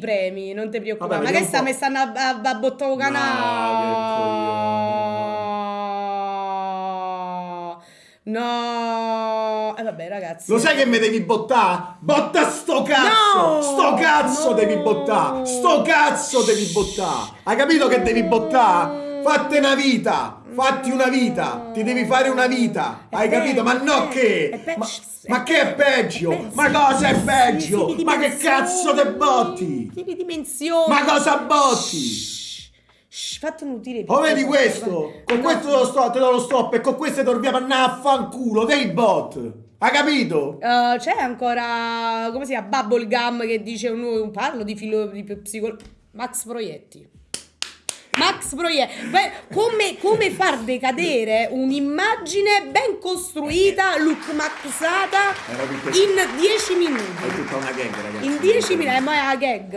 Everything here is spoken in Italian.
premi, non ti preoccupare. Vabbè, Ma che sta stanno a, a, a bottone canale? No. E vabbè, ragazzi. Lo sai che mi devi bottà? Botta sto cazzo! No! sto cazzo No! devi bottà! Sto cazzo devi bottà! Hai capito che devi bottà? Fatti una vita! Fatti una vita! Ti devi fare una vita! Hai capito? Ma no che? Ma, ma che è peggio? Ma cosa è peggio? Ma che cazzo te botti? Di dimensioni. Ma cosa botti? Shh, Fatti un utile. Oh, vedi questo? Con No. questo te lo, sto, te lo stop e con questo dormiamo a andare a fanculo dei bot! Hai capito? Uh, c'è ancora come si chiama Bubblegum che dice un, un parlo di filo di psicolo Max Proietti Max Beh, come, come far decadere un'immagine ben costruita look maxata in 10 minuti È tutta una gag, ragazzi. in 10 minuti ma è una gag